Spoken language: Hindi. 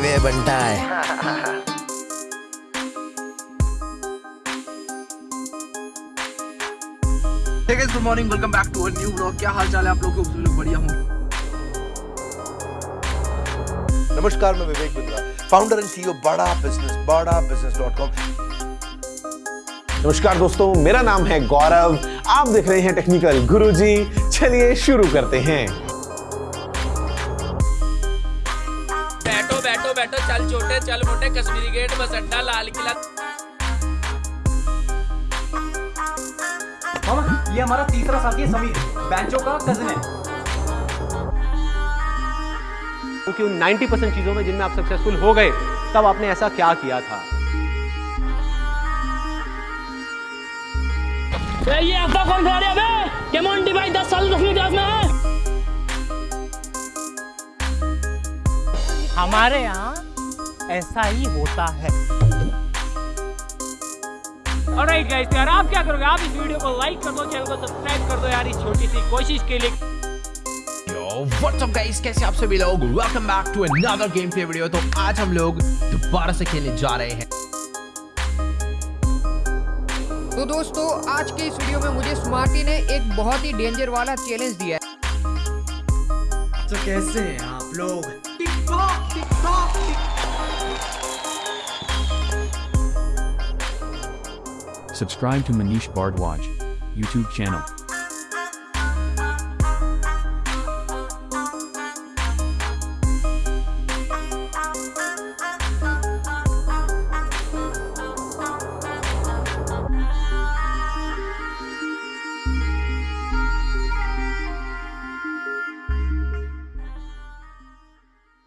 वे बनता है। Welcome back to new blog क्या हाल चाल है आप लोग तो बढ़िया हूँ। नमस्कार मैं Vivek Bindra founder and CEO Bada business Bada business dot com नमस्कार दोस्तों मेरा नाम है गौरव। आप देख रहे हैं टेक्निकल गुरुजी। चलिए शुरू करते हैं। बैठो बैठो बैठो चल छोटे चल मोटे कश्मीरी गेट बस अड्डा लाल किला। मामा ये हमारा तीसरा साथी है समीर। बैंचो का कजिन है। क्योंकि उन 90 परसेंट चीज़ों में जिनमें आप सक्सेसफुल हो गए तब आपने ऐसा क्या किया था? ये आपका कौन खिला रहा है बे के भाई 10 साल दसवीं क्लास में है? हमारे यहाँ ऐसा ही होता है। ऑलराइट गाइस तो यार आप क्या करोगे? आप इस वीडियो को लाइक कर दो चैनल को सब्सक्राइब कर दो यार इस छोटी सी कोशिश के लिए। Up guys? कैसे आप सभी लोग? Welcome back to another game play video तो आज हम लोग दोबारा से खेलने जा रहे हैं। तो दोस्तों आज के इस वीडियो में मुझे स्मार्टी ने एक बहुत ही डेंजर वाला चैलेंज दिया है। तो कैसे हैं आप लोग? Subscribe to Manish Bardwaj YouTube channel.